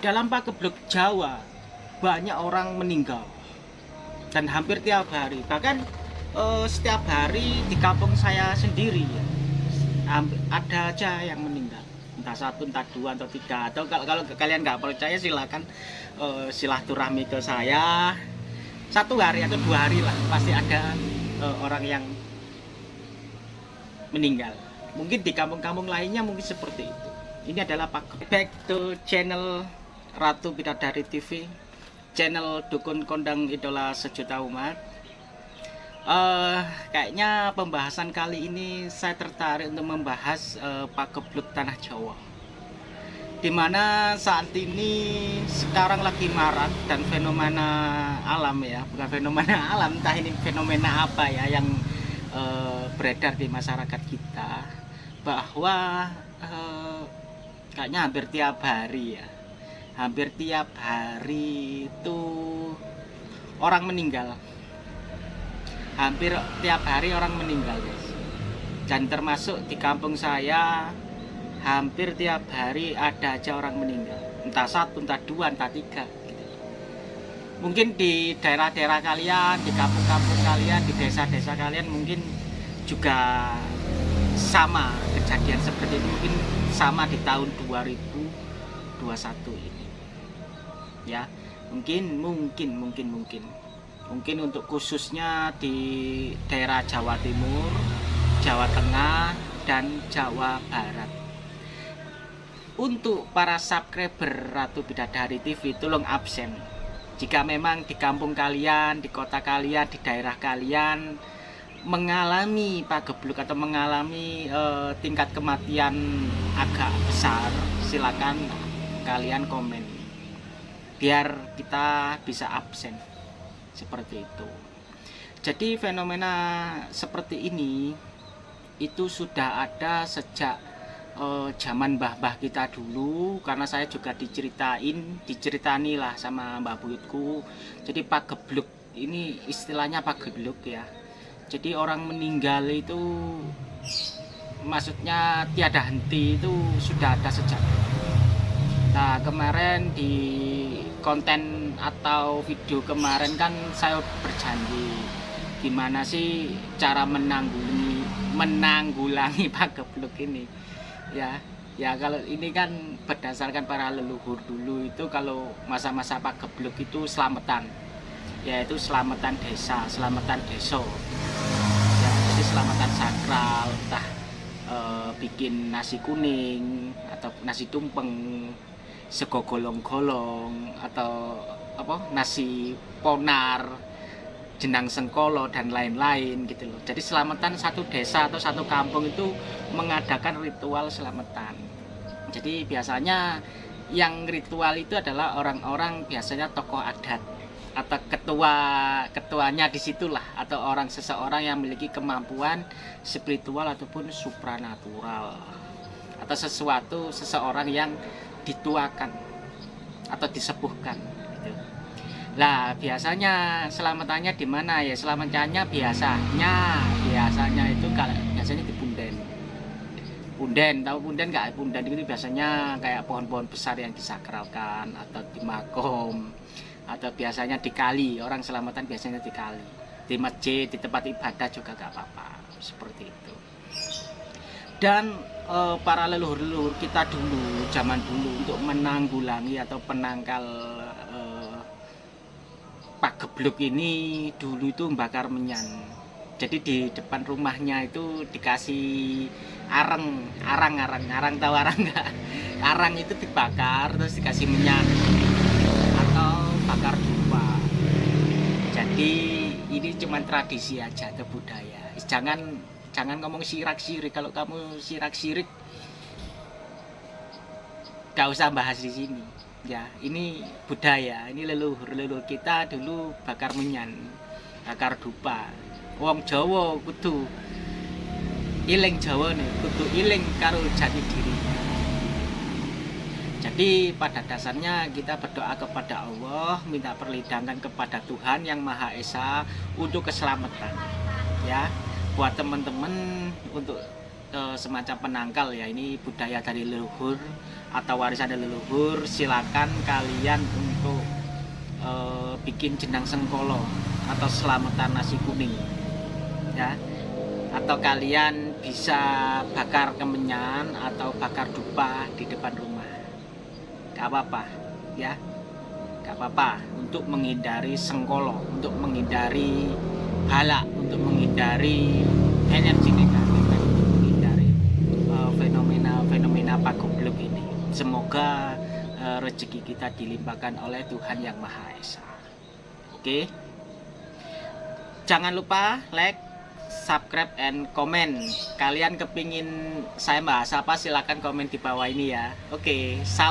dalam pagebluk Jawa banyak orang meninggal. Dan hampir tiap hari. Bahkan eh, setiap hari di kampung saya sendiri ya, ada aja yang meninggal. Entah satu entah dua atau tiga. Atau kalau, kalau kalian nggak percaya silakan eh, silaturahmi ke saya. Satu hari atau dua hari lah pasti ada eh, orang yang meninggal. Mungkin di kampung-kampung lainnya mungkin seperti itu. Ini adalah pak back to channel Ratu Bidadari TV channel dukun kondang idola sejuta umat. Eh kayaknya pembahasan kali ini saya tertarik untuk membahas eh, pagebluk tanah Jawa. Di mana saat ini sekarang lagi marak dan fenomena alam ya bukan fenomena alam entah ini fenomena apa ya yang eh, beredar di masyarakat kita. Bahwa eh, kayaknya hampir tiap hari ya hampir tiap hari itu orang meninggal. Hampir tiap hari orang meninggal guys dan termasuk di kampung saya hampir tiap hari ada aja orang meninggal. Entah satu entah dua entah tiga gitu. mungkin di daerah-daerah kalian di kampung-kampung kalian di desa-desa kalian mungkin juga sama kejadian seperti itu mungkin sama di tahun 2021 ini ya. Mungkin mungkin mungkin mungkin. Mungkin untuk khususnya di daerah Jawa Timur Jawa Tengah dan Jawa Barat. Untuk para subscriber Ratu Bidadari TV tolong absen. Jika memang di kampung kalian di kota kalian di daerah kalian mengalami pagebluk atau mengalami eh, tingkat kematian agak besar silakan kalian komen biar kita bisa absen. Seperti itu. Jadi fenomena seperti ini itu sudah ada sejak eh, zaman mbah-mbah kita dulu. Karena saya juga diceritain diceritani lah sama mbah buyutku. Jadi pagebluk ini istilahnya pagebluk ya. Jadi orang meninggal itu maksudnya tiada henti itu sudah ada sejak nah kemarin di konten atau video kemarin kan saya berjanji gimana sih cara menanggulangi menanggulangi pagebluk ini? Ya ya kalau ini kan berdasarkan para leluhur dulu itu kalau masa-masa pagebluk itu selamatan. Yaitu selamatan desa selamatan desa ya jadi selamatan sakral entah eh, bikin nasi kuning atau nasi tumpeng sego golong-golong atau apa nasi ponar jenang sengkolo dan lain-lain gitu loh. Jadi selamatan satu desa atau satu kampung itu mengadakan ritual selamatan. Jadi biasanya yang ritual itu adalah orang-orang biasanya tokoh adat atau ketua ketuanya di situlah atau orang seseorang yang memiliki kemampuan spiritual ataupun supranatural atau sesuatu seseorang yang dituakan atau disepuhkan gitu. Lah biasanya selamatannya di mana? Ya selamatannya biasanya biasanya itu kalau biasanya di punden punden tahu punden nggak? Punden itu biasanya kayak pohon-pohon besar yang disakralkan atau di makom atau biasanya di kali. Orang selamatan biasanya di kali. Di masjid di tempat ibadah juga gak apa-apa. Seperti itu dan eh, para leluhur-leluhur kita dulu zaman dulu untuk menanggulangi atau penangkal eh, pagebluk ini dulu itu membakar menyan jadi di depan rumahnya itu dikasih arang arang arang arang tahu arang nggak? Arang itu dibakar terus dikasih minyak. Atau bakar dupa. Jadi ini cuma tradisi aja budaya. Jangan jangan ngomong sirak sirik kalau kamu sirak sirik gak usah bahas di sini. Ya ini budaya ini leluhur. Leluhur kita dulu bakar menyan bakar dupa. Wong Jawa kudu iling Jawa nih kudu iling karo jati diri. Jadi pada dasarnya kita berdoa kepada Allah minta perlindungan kepada Tuhan yang Maha Esa untuk keselamatan. Ya buat teman-teman untuk eh, semacam penangkal ya. Ini budaya dari leluhur atau warisan dari leluhur. Silakan kalian untuk eh, bikin jenang sengkolo atau selamatan nasi kuning ya. Atau kalian bisa bakar kemenyan atau bakar dupa di depan rumah. Gak apa-apa ya. Gak apa-apa untuk menghindari sengkolo untuk menghindari bala untuk menghindari energi negatif dan untuk menghindari fenomena-fenomena pagoblok ini. Semoga eh, rezeki kita dilimpahkan oleh Tuhan yang Maha Esa. Oke? Jangan lupa like subscribe and comment. Kalian kepingin saya bahas apa silahkan komen di bawah ini ya. Oke salam